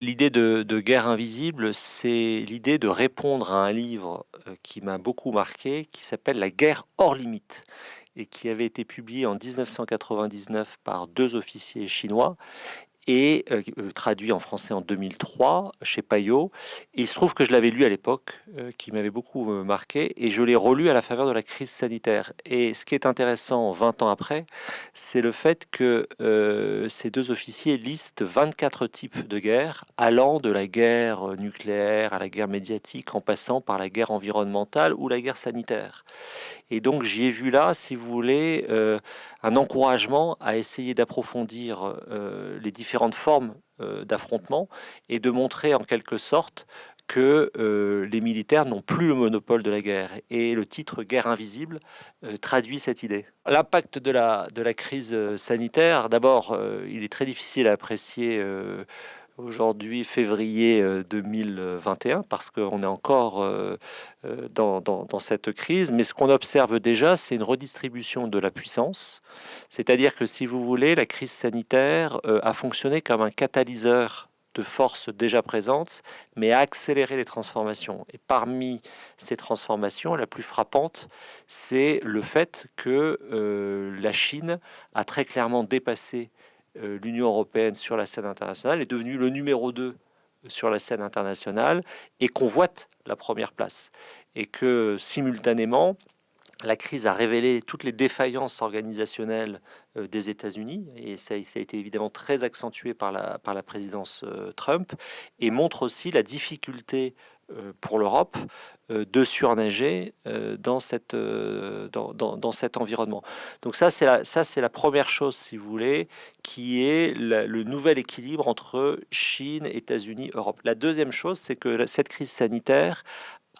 l'idée de, guerre invisible, c'est l'idée de répondre à un livre euh, qui m'a beaucoup marqué, qui s'appelle La guerre hors limite et qui avait été publié en 1999 par deux officiers chinois et euh, euh, traduit en français en 2003 chez Payot. il se trouve que je l'avais lu à l'époque, euh, qui m'avait beaucoup marqué, et je l'ai relu à la faveur de la crise sanitaire. Et ce qui est intéressant 20 ans après, c'est le fait que ces deux officiers listent 24 types de guerres, allant de la guerre nucléaire à la guerre médiatique, en passant par la guerre environnementale ou la guerre sanitaire. Et donc j'y ai vu là, si vous voulez, un encouragement à essayer d'approfondir euh, les différentes formes euh, d'affrontement et de montrer en quelque sorte que euh, les militaires n'ont plus le monopole de la guerre. Et le titre Guerre invisible traduit cette idée. L'impact de la, de la crise sanitaire, d'abord, il est très difficile à apprécier aujourd'hui février 2021 euh, parce qu'on est encore euh, euh, dans, cette crise. Mais ce qu'on observe déjà, c'est une redistribution de la puissance. C'est-à-dire que si vous voulez, la crise sanitaire a fonctionné comme un catalyseur de forces déjà présentes, mais a accéléré les transformations. Et parmi ces transformations, la plus frappante, c'est le fait que la Chine a très clairement dépassé l'Union européenne sur la scène internationale est devenue le numéro 2 sur la scène internationale et convoite la première place. Et que simultanément, la crise a révélé toutes les défaillances organisationnelles euh, des États-Unis, et ça, ça, a été évidemment très accentué par la, par la présidence euh, Trump, et montre aussi la difficulté euh, pour l'Europe euh, de surnager euh, dans, cette, dans, dans, cet environnement. Donc ça, c'est la, la première chose, si vous voulez, qui est le nouvel équilibre entre Chine, États-Unis, Europe. La deuxième chose, c'est que cette crise sanitaire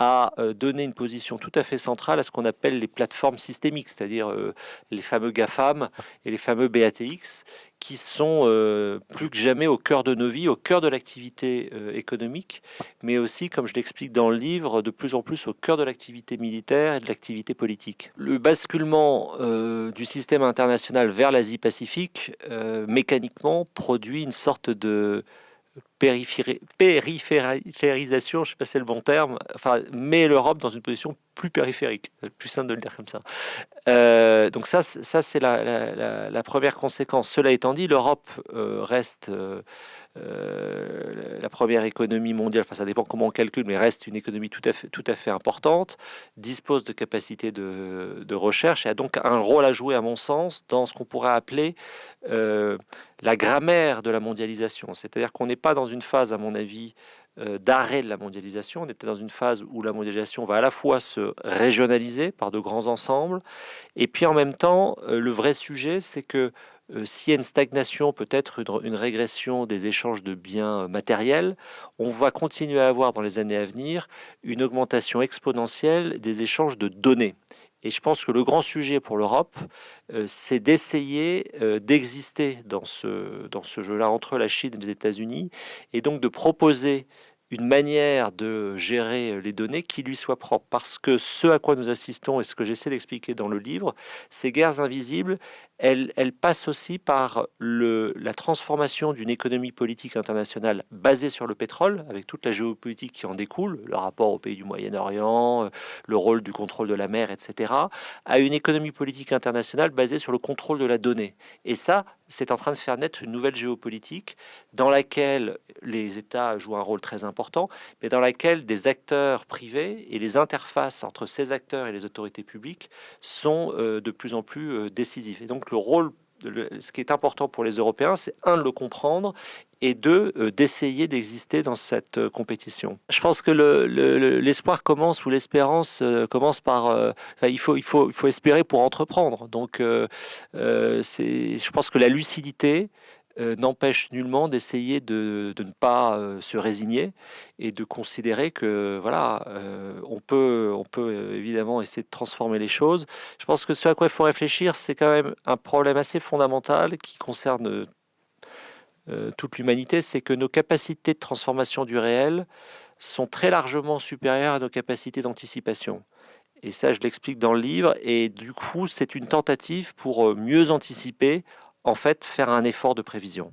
a donné une position tout à fait centrale à ce qu'on appelle les plateformes systémiques, c'est-à-dire les fameux GAFAM et les fameux BATX, qui sont euh, plus que jamais au cœur de nos vies, au cœur de l'activité euh, économique, mais aussi, comme je l'explique dans le livre, de plus en plus au cœur de l'activité militaire et de l'activité politique. Le basculement euh, du système international vers l'Asie-Pacifique, mécaniquement, produit une sorte de périphérisation, je ne sais pas si c'est le bon terme, enfin, met l'Europe dans une position plus périphérique, plus simple de le dire comme ça. Euh, donc ça, ça c'est la, première conséquence. Cela étant dit, l'Europe euh, reste euh, la première économie mondiale, enfin ça dépend comment on calcule, mais reste une économie tout à fait, importante, dispose de capacités de, de recherche et a donc un rôle à jouer, à mon sens, dans ce qu'on pourrait appeler la grammaire de la mondialisation. C'est-à-dire qu'on n'est pas dans une phase, à mon avis, euh, d'arrêt de la mondialisation. On est peut-être dans une phase où la mondialisation va à la fois se régionaliser par de grands ensembles, et puis en même temps, euh, le vrai sujet, c'est que euh, s'il y a une stagnation, peut-être une, régression des échanges de biens matériels, on va continuer à avoir dans les années à venir une augmentation exponentielle des échanges de données. Et je pense que le grand sujet pour l'Europe, euh, c'est d'essayer euh, d'exister dans ce, dans ce jeu-là entre la Chine et les États-Unis, et donc de proposer une manière de gérer les données qui lui soit propre. Parce que ce à quoi nous assistons, et ce que j'essaie d'expliquer dans le livre, ces guerres invisibles, elles, passent aussi par la transformation d'une économie politique internationale basée sur le pétrole, avec toute la géopolitique qui en découle, le rapport aux pays du Moyen-Orient, le rôle du contrôle de la mer, etc., à une économie politique internationale basée sur le contrôle de la donnée. Et ça, c'est en train de faire naître une nouvelle géopolitique dans laquelle les États jouent un rôle très important, mais dans laquelle des acteurs privés et les interfaces entre ces acteurs et les autorités publiques sont euh, de plus en plus euh, décisifs. Et donc le rôle ce qui est important pour les Européens, c'est un de le comprendre et deux euh, d'essayer d'exister dans cette euh, compétition. Je pense que l'espoir le, commence ou l'espérance euh, commence par il faut il faut il faut espérer pour entreprendre. Donc je pense que la lucidité n'empêche nullement d'essayer de, de, ne pas se résigner et de considérer que voilà on peut on peut évidemment essayer de transformer les choses. Je pense que ce à quoi il faut réfléchir, c'est quand même un problème assez fondamental qui concerne euh, toute l'humanité, c'est que nos capacités de transformation du réel sont très largement supérieures à nos capacités d'anticipation. Et ça, je l'explique dans le livre. Et du coup, c'est une tentative pour euh, mieux anticiper, en fait, faire un effort de prévision.